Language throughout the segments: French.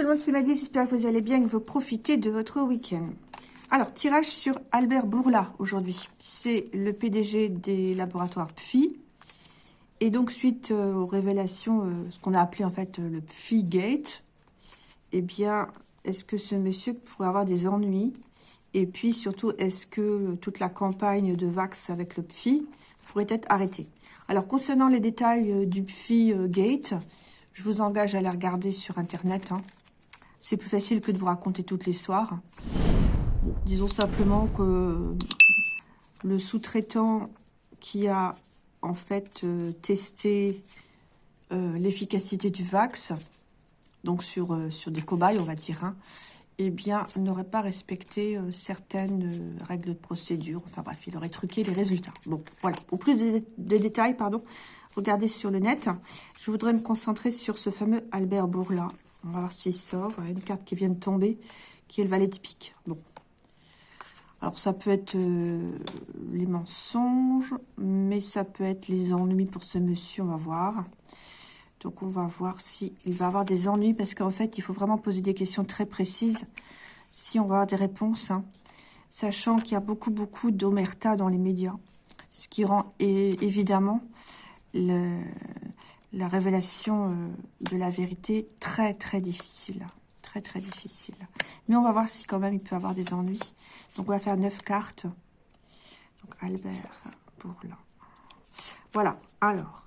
Tout le monde, c'est Maddy, j'espère que vous allez bien, que vous profitez de votre week-end. Alors, tirage sur Albert Bourla aujourd'hui. C'est le PDG des laboratoires PFI. Et donc, suite euh, aux révélations, euh, ce qu'on a appelé en fait euh, le PFI Gate, eh bien, est-ce que ce monsieur pourrait avoir des ennuis? Et puis, surtout, est-ce que toute la campagne de Vax avec le PFI pourrait être arrêtée? Alors, concernant les détails du PFI Gate, je vous engage à les regarder sur Internet. Hein. C'est plus facile que de vous raconter toutes les soirs. Disons simplement que le sous-traitant qui a en fait euh, testé euh, l'efficacité du Vax, donc sur, euh, sur des cobayes, on va dire, hein, eh bien, n'aurait pas respecté certaines règles de procédure. Enfin bref, il aurait truqué les résultats. Bon, voilà. Au plus de, de détails, pardon, regardez sur le net. Je voudrais me concentrer sur ce fameux Albert Bourla. On va voir s'il sort. Une carte qui vient de tomber, qui est le valet typique. Bon. Alors, ça peut être euh, les mensonges, mais ça peut être les ennuis pour ce monsieur, on va voir. Donc, on va voir s'il va avoir des ennuis, parce qu'en fait, il faut vraiment poser des questions très précises si on va avoir des réponses. Hein. Sachant qu'il y a beaucoup, beaucoup d'omerta dans les médias. Ce qui rend évidemment le, la révélation euh, de la vérité très très difficile. Très très difficile. Mais on va voir si quand même il peut avoir des ennuis. Donc on va faire neuf cartes. Donc Albert pour là. Voilà, alors.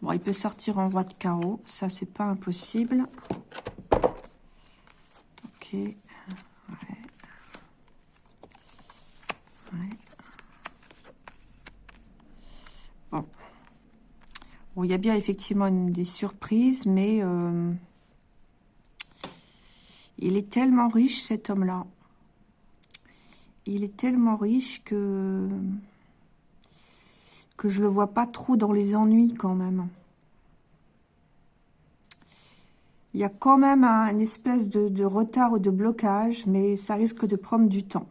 Bon, il peut sortir en voie de chaos. Ça, c'est pas impossible. Ok. Ouais. Ouais. Bon, il y a bien effectivement des surprises, mais euh, il est tellement riche, cet homme-là. Il est tellement riche que, que je le vois pas trop dans les ennuis quand même. Il y a quand même une espèce de, retard ou de blocage, mais ça risque de prendre du temps.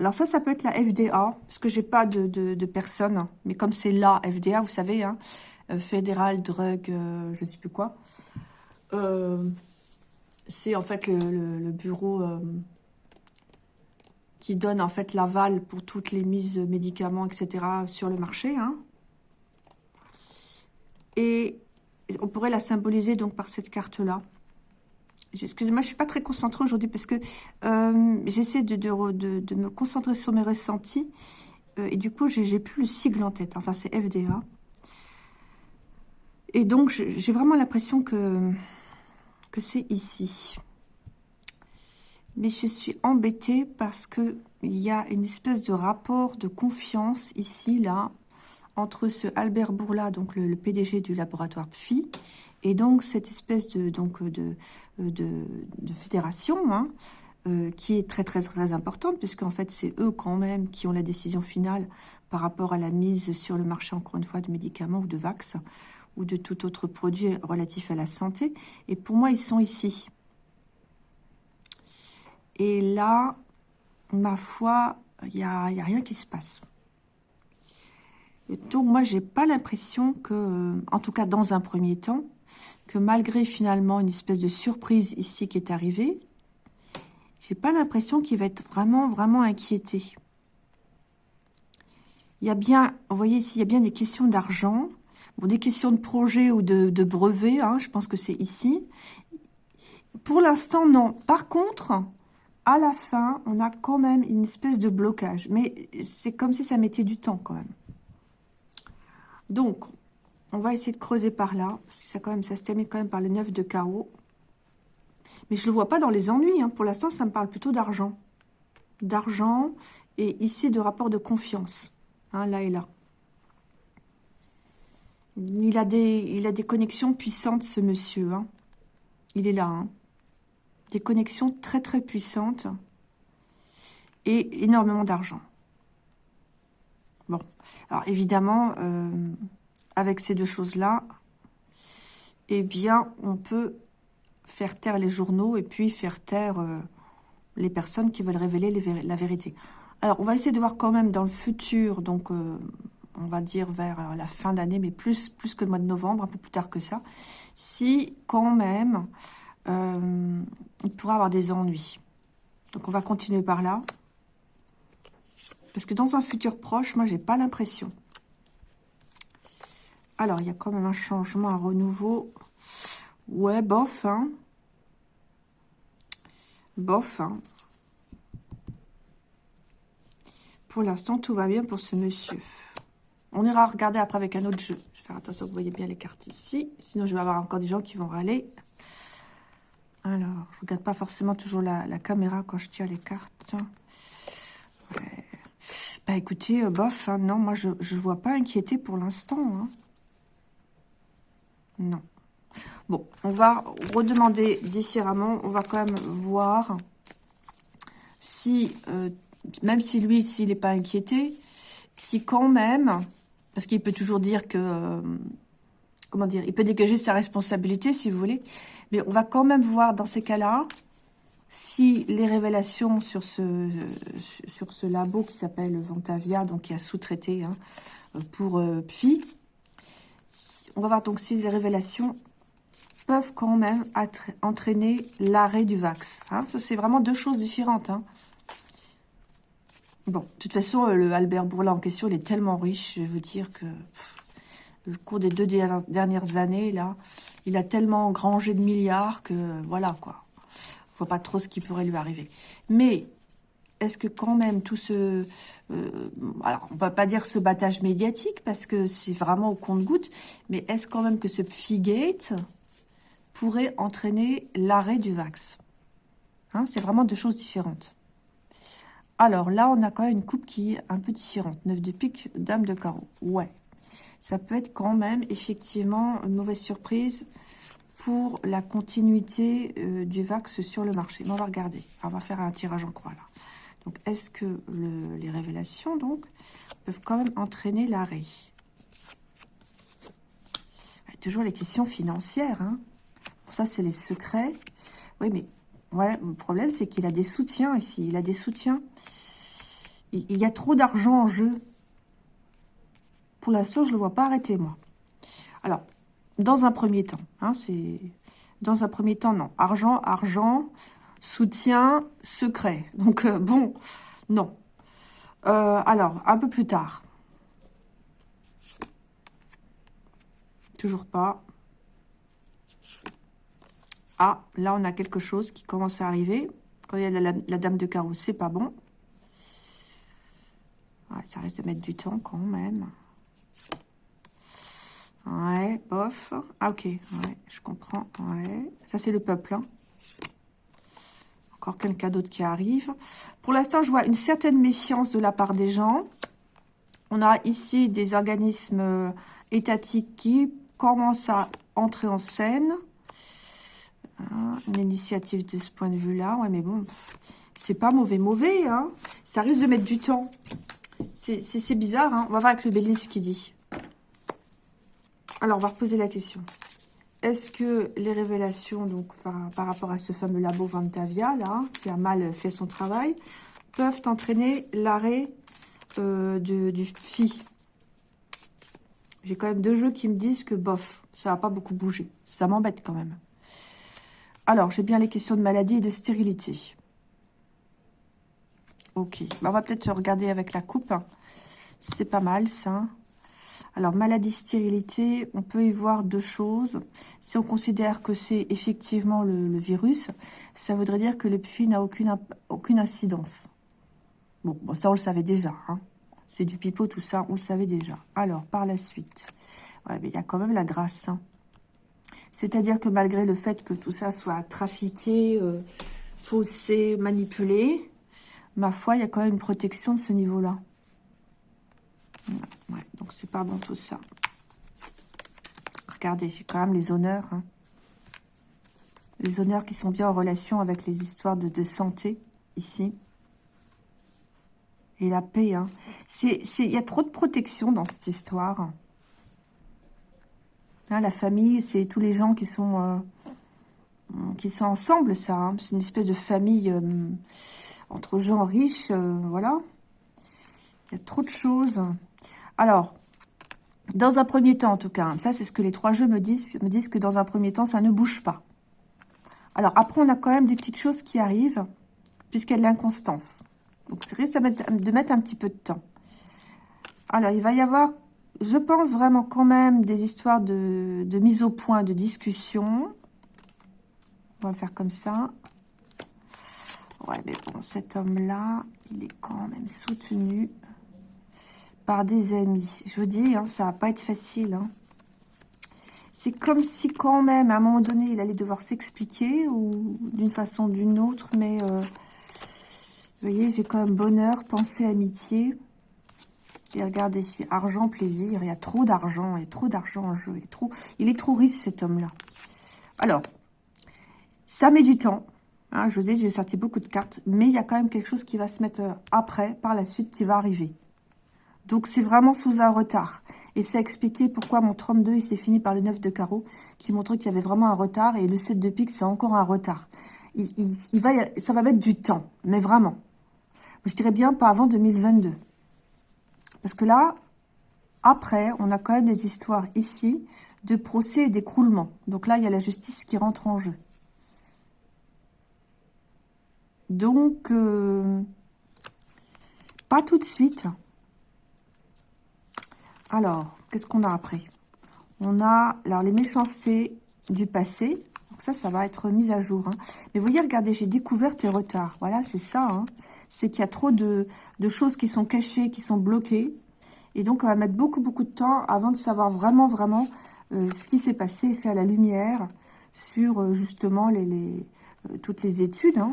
Alors ça, ça peut être la FDA, parce que j'ai pas de, de, personne, mais comme c'est la FDA, vous savez, hein, fédéral drug, euh, je sais plus quoi. Euh, c'est en fait le, bureau qui donne en fait l'aval pour toutes les mises médicaments, etc. sur le marché. Hein. Et on pourrait la symboliser donc par cette carte-là. Excusez-moi, je suis pas très concentrée aujourd'hui parce que j'essaie de, de, me concentrer sur mes ressentis. et du coup, j'ai plus le sigle en tête. Enfin, c'est FDA. Et donc, j'ai vraiment l'impression que, que c'est ici. Mais je suis embêtée parce qu'il y a une espèce de rapport de confiance ici, là, entre ce Albert Bourla, donc le, PDG du laboratoire PFI, et donc cette espèce de, donc de, de, fédération, hein, euh, qui est très très très importante, puisqu'en fait c'est eux quand même qui ont la décision finale par rapport à la mise sur le marché, encore une fois, de médicaments ou de vax ou de tout autre produit relatif à la santé. Et pour moi, ils sont ici. Et là, ma foi, il n'y a, y a rien qui se passe. donc, moi, j'ai pas l'impression que, en tout cas dans un premier temps, que malgré finalement une espèce de surprise ici qui est arrivée, j'ai pas l'impression qu'il va être vraiment, vraiment inquiété. Il y a bien, vous voyez ici, il y a bien des questions d'argent, Bon, des questions de projet ou de, brevet, hein, je pense que c'est ici. Pour l'instant, non. Par contre, à la fin, on a quand même une espèce de blocage. Mais c'est comme si ça mettait du temps quand même. Donc, on va essayer de creuser par là. Ça, ça se termine quand même par le 9 de carreau. Mais je ne le vois pas dans les ennuis. Hein. Pour l'instant, ça me parle plutôt d'argent. D'argent et ici de rapport de confiance. Hein, là et là. Il a des, connexions puissantes, ce monsieur. Hein. Il est là. Hein. Des connexions très, très puissantes. Et énormément d'argent. Bon. Alors, évidemment, euh, avec ces deux choses-là, eh bien, on peut faire taire les journaux et puis faire taire euh, les personnes qui veulent révéler la vérité. Alors, on va essayer de voir quand même dans le futur, donc... Euh, on va dire vers la fin d'année, mais plus, plus que le mois de novembre, un peu plus tard que ça, si quand même euh, il pourra avoir des ennuis. Donc on va continuer par là. Parce que dans un futur proche, moi, j'ai pas l'impression. Alors, il y a quand même un changement, un renouveau. Ouais, bof, hein. Bof, hein. Pour l'instant, tout va bien pour ce monsieur. On ira regarder après avec un autre jeu. Je vais faire attention, vous voyez bien les cartes ici. Sinon, je vais avoir encore des gens qui vont râler. Alors, je ne regarde pas forcément toujours la, caméra quand je tire les cartes. Bah écoutez, euh, bof, hein, non, moi je ne vois pas inquiéter pour l'instant. Hein. Non. Bon, on va redemander différemment. On va quand même voir si, euh, même si lui, s'il n'est pas inquiété, si quand même, parce qu'il peut toujours dire que, euh, comment dire, il peut dégager sa responsabilité si vous voulez, mais on va quand même voir dans ces cas-là si les révélations sur ce, sur ce labo qui s'appelle Ventavia, donc qui a sous-traité hein, pour euh, on va voir donc si les révélations peuvent quand même entraîner l'arrêt du Vax. Hein. C'est vraiment deux choses différentes. Hein. Bon, de toute façon, euh, le Albert Bourla en question, il est tellement riche, je vais vous dire que le cours des deux dernières années, là, il a tellement engrangé de milliards que voilà, quoi pas trop ce qui pourrait lui arriver. Mais est-ce que quand même tout ce... Euh, alors, on va pas dire ce battage médiatique, parce que c'est vraiment au compte-goutte, mais est-ce quand même que ce Figate pourrait entraîner l'arrêt du Vax? Hein, C'est vraiment deux choses différentes. Alors là, on a quand même une coupe qui est un peu différente. 9 de pique, dame de carreau. Ouais, ça peut être quand même effectivement une mauvaise surprise pour la continuité euh, du VAX sur le marché. on va regarder. On va faire un tirage en croix là. Donc, est-ce que les révélations donc peuvent quand même entraîner l'arrêt? Toujours les questions financières. Hein. Pour ça, c'est les secrets. Oui, mais voilà, le problème, c'est qu'il a des soutiens ici. Il a des soutiens. Il, y a trop d'argent en jeu. Pour l'instant, je ne le vois pas arrêter, moi. Alors, dans un premier temps. Hein, c'est Dans un premier temps, non. Argent, argent, soutien, secret. Donc, euh, bon, non. Euh, alors, un peu plus tard. Toujours pas. Ah, là, on a quelque chose qui commence à arriver. Quand la, dame de carreau, c'est pas bon. ça risque de mettre du temps quand même. Ouais, bof. Ah, ok, je comprends. Ça, c'est le peuple. Hein. Encore quelqu'un d'autre qui arrive. Pour l'instant, je vois une certaine méfiance de la part des gens. On a ici des organismes euh, étatiques qui commencent à entrer en scène. Hein, une initiative de ce point de vue-là. Ouais, mais bon, c'est pas mauvais, mauvais. Hein. Ça risque de mettre du temps. C'est bizarre. Hein. On va voir avec le Bélis ce qu'il dit. Alors, on va reposer la question. Est-ce que les révélations, donc par, rapport à ce fameux labo Vantavia, là, qui a mal fait son travail, peuvent entraîner l'arrêt euh, du FI J'ai quand même deux jeux qui me disent que, bof, ça n'a pas beaucoup bougé. Ça m'embête quand même. Alors, j'ai bien les questions de maladie et de stérilité. Ok, bah, on va peut-être regarder avec la coupe. C'est pas mal, ça. Alors, maladie, stérilité, on peut y voir deux choses. Si on considère que c'est effectivement le, virus, ça voudrait dire que le PFI n'a aucune, incidence. Bon, ça, on le savait déjà. Hein. C'est du pipeau, tout ça, on le savait déjà. Alors, par la suite, il y a quand même la grâce. Hein. C'est-à-dire que malgré le fait que tout ça soit trafiqué, euh, faussé, manipulé, ma foi, il y a quand même une protection de ce niveau-là. Ouais, donc c'est pas bon tout ça. Regardez, j'ai quand même les honneurs. Hein. Les honneurs qui sont bien en relation avec les histoires de, santé, ici. Et la paix. Hein. Il y a trop de protection dans cette histoire. Hein, la famille, c'est tous les gens qui sont, euh, qui sont ensemble, ça. Hein. C'est une espèce de famille euh, entre gens riches, euh, voilà. Il y a trop de choses. Alors, Dans un premier temps, en tout cas. Ça, c'est ce que les trois jeux me disent. Me disent que dans un premier temps, ça ne bouge pas. Alors, après, on a quand même des petites choses qui arrivent, puisqu'il y a de l'inconstance. Donc, c'est risque de mettre un petit peu de temps. Alors, il va y avoir, je pense vraiment quand même, des histoires de, mise au point, de discussion. On va faire comme ça. Ouais, mais bon, cet homme-là, il est quand même soutenu par des amis. Je vous dis, hein, ça va pas être facile. Hein. C'est comme si quand même, à un moment donné, il allait devoir s'expliquer ou d'une façon ou d'une autre. Mais, euh, vous voyez, j'ai quand même bonheur, pensée, amitié. Regardez ici, argent, plaisir. Il y a trop d'argent, il y a trop d'argent en jeu. Il est trop, il est trop riche, cet homme-là. Alors, ça met du temps. Hein, je vous ai j'ai sorti beaucoup de cartes. Mais il y a quand même quelque chose qui va se mettre euh, après, par la suite, qui va arriver. Donc, c'est vraiment sous un retard. Et ça expliqué pourquoi mon 32, il s'est fini par le 9 de carreau, qui montrait qu'il y avait vraiment un retard. Et le 7 de pique, c'est encore un retard. Il, va, ça va mettre du temps, mais vraiment. Je dirais bien pas avant 2022. Parce que là, après, on a quand même des histoires ici de procès et d'écroulement. Donc là, il y a la justice qui rentre en jeu. Donc, euh, pas tout de suite. Alors, qu'est-ce qu'on a après? On a alors, les méchancetés du passé. Ça, ça va être mis à jour. Hein. Mais vous voyez, regardez, j'ai découvert tes retards. Voilà, c'est ça. Hein. C'est qu'il y a trop de, choses qui sont cachées, qui sont bloquées. Et donc, on va mettre beaucoup, beaucoup de temps avant de savoir vraiment, vraiment euh, ce qui s'est passé faire la lumière sur, euh, justement, les, euh, toutes les études. Hein.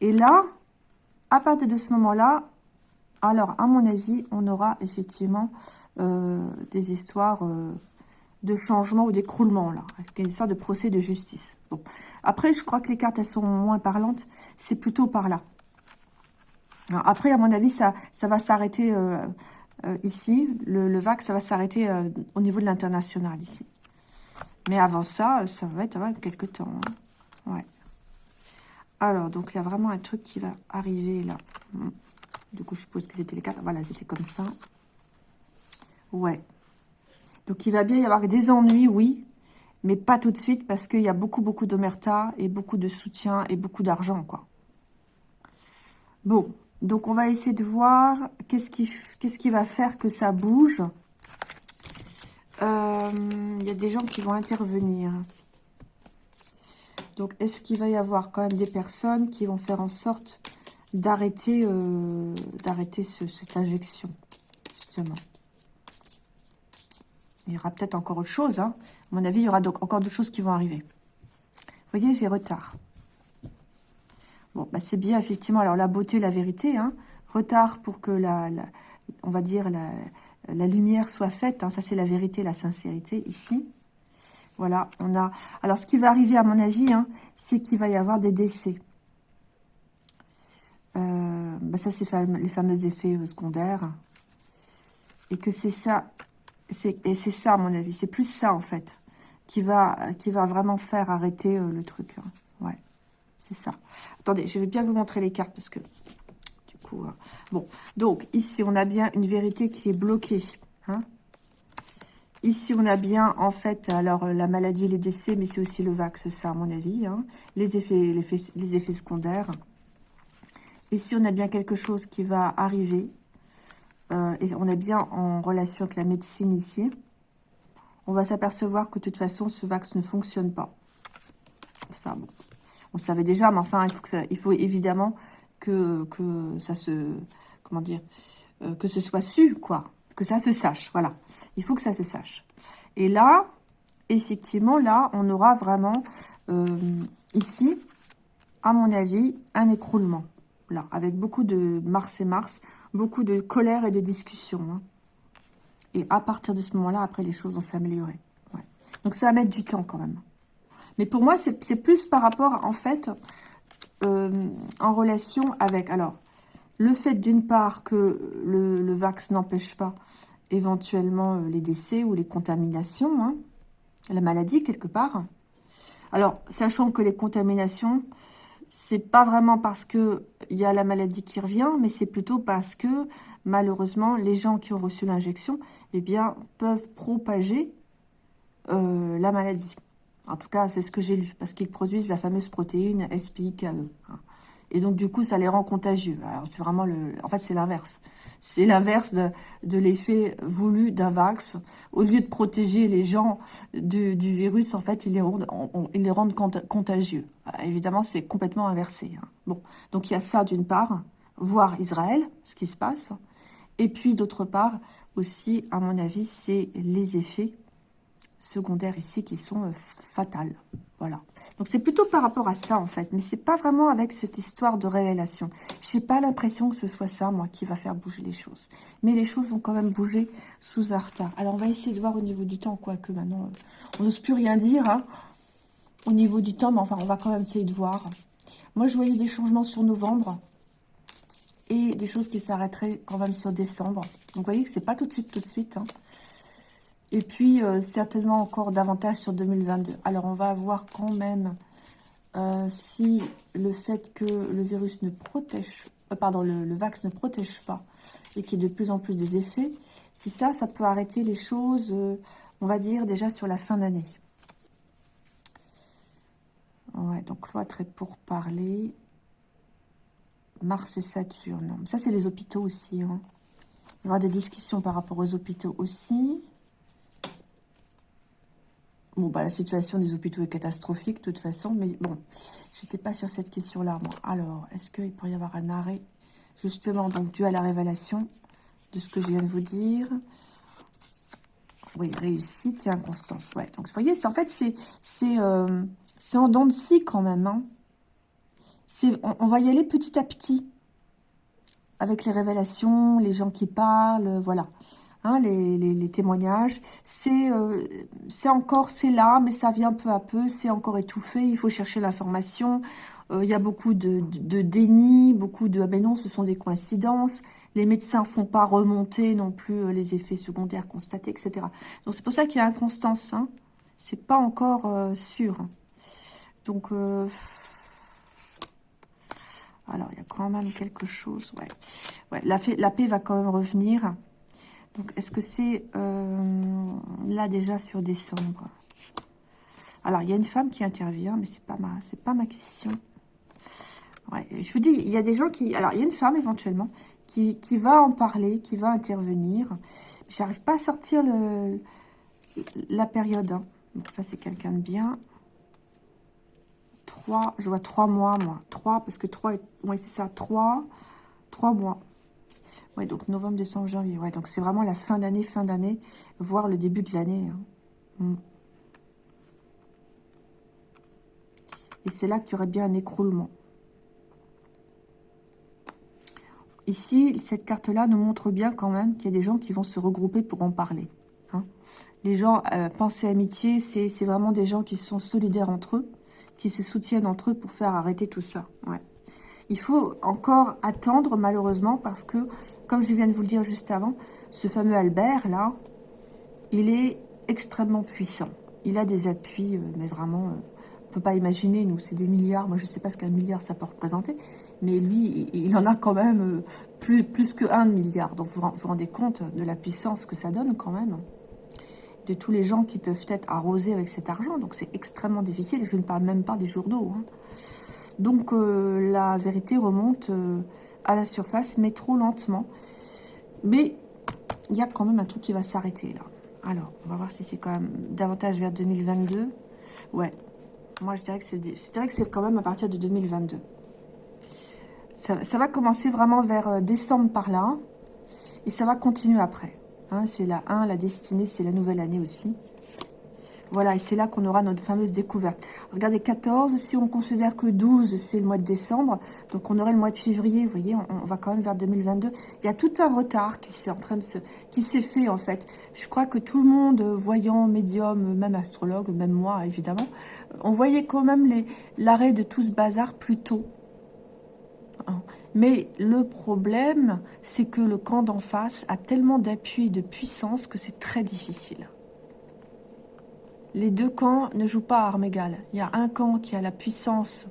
Et là, à partir de ce moment-là, alors, à mon avis, on aura effectivement des histoires de changement ou d'écroulement, là. Une histoire de procès de justice. Bon. Après, je crois que les cartes, elles sont moins parlantes. C'est plutôt par là. après, à mon avis, ça, ça va s'arrêter euh, ici. Le, le, VAC, ça va s'arrêter au niveau de l'international, ici. Mais avant ça, ça va être quelques temps. Hein. Ouais. Alors, donc, il y a vraiment un truc qui va arriver, là. Du coup, je suppose que c'était les cartes. Voilà, c'était comme ça. Ouais. Donc, il va bien y avoir des ennuis, oui. Mais pas tout de suite parce qu'il y a beaucoup, beaucoup d'omerta et beaucoup de soutien et beaucoup d'argent, quoi. Bon. Donc, on va essayer de voir qu'est-ce qui, va faire que ça bouge. Euh, il y a des gens qui vont intervenir. Donc, est-ce qu'il va y avoir quand même des personnes qui vont faire en sorte d'arrêter euh, d'arrêter cette injection, justement? Il y aura peut-être encore autre chose. Hein. À mon avis, il y aura donc encore d'autres choses qui vont arriver. Vous voyez, j'ai retard. Bon, bah c'est bien, effectivement. Alors, la beauté, la vérité. Hein. Retard pour que la, on va dire, la, lumière soit faite. Hein. Ça, c'est la vérité, la sincérité, ici. Voilà, on a... Alors, ce qui va arriver, à mon avis, c'est qu'il va y avoir des décès. Euh, bah ça, c'est les fameux effets euh, secondaires. Et que c'est ça, et c'est ça, à mon avis, c'est plus ça, en fait, qui va, qui va vraiment faire arrêter euh, le truc. Hein. Ouais, c'est ça. Attendez, je vais bien vous montrer les cartes, parce que, du coup, bon. Donc, ici, on a bien une vérité qui est bloquée. Hein. Ici, on a bien, en fait, alors, la maladie, les décès, mais c'est aussi le vax, ça, à mon avis. Hein. Les, effets, les, effets, les effets secondaires. Ici, on a bien quelque chose qui va arriver. Euh, et on est bien en relation avec la médecine ici. On va s'apercevoir que de toute façon, ce vax ne fonctionne pas. Ça, bon. On le savait déjà, mais enfin, il faut, que ça, il faut évidemment que, ça se... Comment dire euh, Que ce soit su, quoi. Que ça se sache, voilà. Il faut que ça se sache. Et là, effectivement, là, on aura vraiment, euh, ici, à mon avis, un écroulement là, avec beaucoup de Mars et Mars, beaucoup de colère et de discussion. Hein. Et à partir de ce moment-là, après, les choses vont s'améliorer. Donc, ça va mettre du temps quand même. Mais pour moi, c'est plus par rapport, en fait, euh, en relation avec... Alors, le fait d'une part que le, vax n'empêche pas éventuellement euh, les décès ou les contaminations, hein, la maladie quelque part. Alors, sachant que les contaminations, c'est pas vraiment parce que il y a la maladie qui revient, mais c'est plutôt parce que malheureusement les gens qui ont reçu l'injection, eh bien peuvent propager euh, la maladie. En tout cas, c'est ce que j'ai lu, parce qu'ils produisent la fameuse protéine SPIKE. Et donc, du coup, ça les rend contagieux. Alors, c'est vraiment le... En fait, c'est l'inverse. C'est l'inverse de, l'effet voulu d'un vax. Au lieu de protéger les gens du, virus, en fait, ils les rendent, les contagieux. évidemment, c'est complètement inversé. Hein. Bon, donc il y a ça d'une part, voir Israël, ce qui se passe. Et puis, d'autre part, aussi, à mon avis, c'est les effets secondaires ici qui sont euh, fatales. Donc c'est plutôt par rapport à ça en fait, mais c'est pas vraiment avec cette histoire de révélation. J'ai pas l'impression que ce soit ça, moi, qui va faire bouger les choses. Mais les choses ont quand même bougé sous un retard. Alors on va essayer de voir au niveau du temps, quoique maintenant euh, on n'ose plus rien dire hein, au niveau du temps, mais enfin on va quand même essayer de voir. Moi je voyais des changements sur novembre et des choses qui s'arrêteraient quand même sur décembre. Donc vous voyez que c'est pas tout de suite, tout de suite. Hein. Et puis, euh, certainement encore davantage sur 2022. Alors, on va voir quand même euh, si le fait que le virus ne protège, euh, pardon, le, le, vax ne protège pas et qu'il y ait de plus en plus des effets, si ça, ça peut arrêter les choses, on va dire, déjà sur la fin d'année. Ouais, donc cloître est pour parler. Mars et Saturne. Ça, c'est les hôpitaux aussi. Hein. Il y aura des discussions par rapport aux hôpitaux aussi. Bon, bah, la situation des hôpitaux est catastrophique, de toute façon, mais bon, je n'étais pas sur cette question-là. Alors, est-ce qu'il pourrait y avoir un arrêt, justement, donc, dû à la révélation de ce que je viens de vous dire? Oui, réussite et inconstance, ouais. Donc, vous voyez, en fait, c'est euh, en dents de scie, quand même, hein. On va y aller petit à petit, avec les révélations, les gens qui parlent, voilà. Hein, les, témoignages. Euh, c'est encore, c'est là, mais ça vient peu à peu, c'est encore étouffé, il faut chercher l'information. Euh, il y a beaucoup de, déni, beaucoup de « ah ben non, ce sont des coïncidences ». Les médecins font pas remonter non plus euh, les effets secondaires constatés, etc. Donc c'est pour ça qu'il y a inconstance. Hein. C'est pas encore sûr. Donc... alors, il y a quand même quelque chose. Ouais, la paix va quand même revenir. Donc, est-ce que c'est euh, là déjà sur décembre Alors, il y a une femme qui intervient, mais c'est pas ma, c'est pas ma question. Ouais, je vous dis, il y a des gens qui... Alors, il y a une femme éventuellement qui, va en parler, qui va intervenir. J'arrive pas à sortir la période. Hein. Donc, ça, c'est quelqu'un de bien. Trois, je vois trois mois, moi. Trois, parce que trois, oui, c'est ça, trois, trois mois. Ouais, donc novembre, décembre, janvier. Ouais, donc c'est vraiment la fin d'année, fin d'année, voire le début de l'année. Hein. Mm. Et c'est là que tu aurais bien un écroulement. Ici, cette carte-là nous montre bien quand même qu'il y a des gens qui vont se regrouper pour en parler. Hein. Les gens, euh, pensée amitié, c'est vraiment des gens qui sont solidaires entre eux, qui se soutiennent entre eux pour faire arrêter tout ça. Ouais. Il faut encore attendre, malheureusement, parce que, comme je viens de vous le dire juste avant, ce fameux Albert, là, il est extrêmement puissant. Il a des appuis, euh, mais vraiment, euh, on ne peut pas imaginer, nous, c'est des milliards. Moi, je ne sais pas ce qu'un milliard, ça peut représenter. Mais lui, il en a quand même euh, plus, plus que un milliard. Donc, vous vous rendez compte de la puissance que ça donne, quand même de tous les gens qui peuvent être arrosés avec cet argent. Donc, c'est extrêmement difficile. Je ne parle même pas des jours d'eau. Hein. Donc euh, la vérité remonte euh, à la surface, mais trop lentement. Mais il y a quand même un truc qui va s'arrêter là. Alors, on va voir si c'est quand même davantage vers 2022. Ouais, moi je dirais que c'est quand même à partir de 2022. Ça, va commencer vraiment vers euh, décembre par là. Et ça va continuer après. Hein, c'est la 1, la destinée, c'est la nouvelle année aussi. Voilà, et c'est là qu'on aura notre fameuse découverte. Regardez, 14, si on considère que 12, c'est le mois de décembre, donc on aurait le mois de février, vous voyez, on, va quand même vers 2022. Il y a tout un retard qui s'est en train de qui s'est fait, en fait. Je crois que tout le monde, voyant, médium, même astrologue, même moi, évidemment, on voyait quand même l'arrêt de tout ce bazar plus tôt. Hein. Mais le problème, c'est que le camp d'en face a tellement d'appui et de puissance que c'est très difficile les deux camps ne jouent pas à armes égales. Il y a un camp qui a la puissance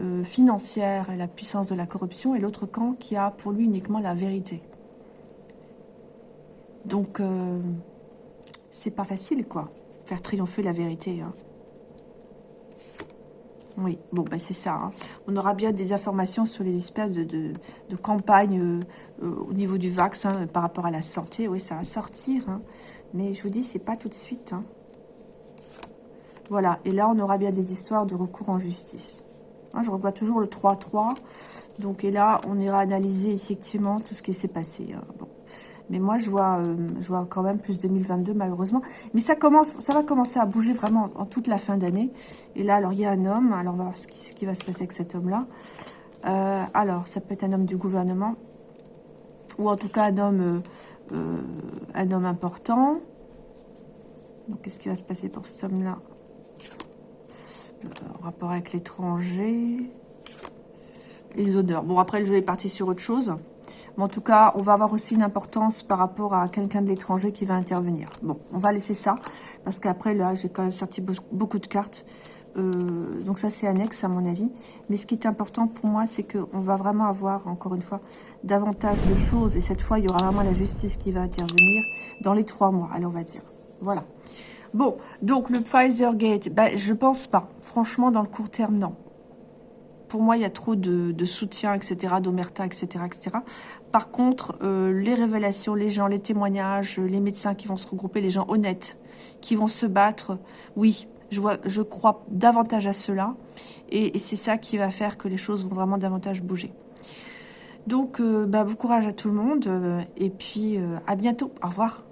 euh, financière et la puissance de la corruption, et l'autre camp qui a pour lui uniquement la vérité. Donc, euh, c'est pas facile, quoi, faire triompher la vérité. Hein. Oui, bon, ben c'est ça. Hein. On aura bien des informations sur les espèces de, de, campagnes euh, au niveau du vaccin par rapport à la santé. Oui, ça va sortir. Hein. Mais je vous dis, c'est pas tout de suite. Hein. Voilà, et là, on aura bien des histoires de recours en justice. je revois toujours le 3-3. Donc, et là, on ira analyser effectivement tout ce qui s'est passé. Bon. Mais moi, je vois, euh, je vois quand même plus 2022, malheureusement. Mais ça va commencer à bouger vraiment en toute la fin d'année. Et là, alors, il y a un homme. Alors, on va voir ce qui, va se passer avec cet homme-là. Euh, alors, ça peut être un homme du gouvernement. Ou en tout cas, un homme, euh, un homme important. Donc, qu'est-ce qui va se passer pour cet homme-là? Rapport avec l'étranger. Les honneurs. Bon, après, le jeu est parti sur autre chose. Mais en tout cas, on va avoir aussi une importance par rapport à quelqu'un de l'étranger qui va intervenir. Bon, on va laisser ça, parce qu'après, là, j'ai quand même sorti beaucoup de cartes. Euh, donc ça, c'est annexe, à mon avis. Mais ce qui est important pour moi, c'est qu'on va vraiment avoir, encore une fois, davantage de choses. Et cette fois, il y aura vraiment la justice qui va intervenir dans les trois mois, allez, on va dire. Voilà. Bon, donc le Pfizer Gate, ben, je pense pas. Franchement, dans le court terme, non pour moi, il y a trop de, soutien, etc., d'omerta, etc., etc. Par contre, euh, les révélations, les gens, les témoignages, les médecins qui vont se regrouper, les gens honnêtes, qui vont se battre, oui, je, vois, je crois davantage à cela. Et, c'est ça qui va faire que les choses vont vraiment davantage bouger. Donc, euh, bah, bon courage à tout le monde. Euh, et puis, à bientôt. Au revoir.